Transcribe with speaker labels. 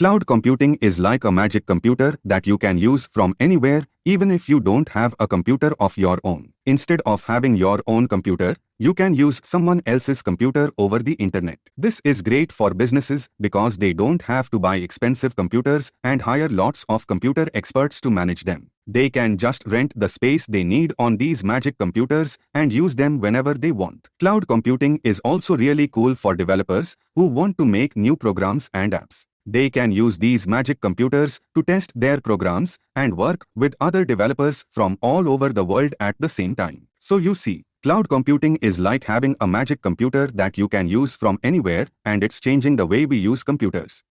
Speaker 1: Cloud computing is like a magic computer that you can use from anywhere, even if you don't have a computer of your own. Instead of having your own computer, you can use someone else's computer over the internet. This is great for businesses because they don't have to buy expensive computers and hire lots of computer experts to manage them. They can just rent the space they need on these magic computers and use them whenever they want. Cloud computing is also really cool for developers who want to make new programs and apps. They can use these magic computers to test their programs and work with other developers from all over the world at the same time. So you see, cloud computing is like having a magic computer that you can use from anywhere and it's changing the way we use computers.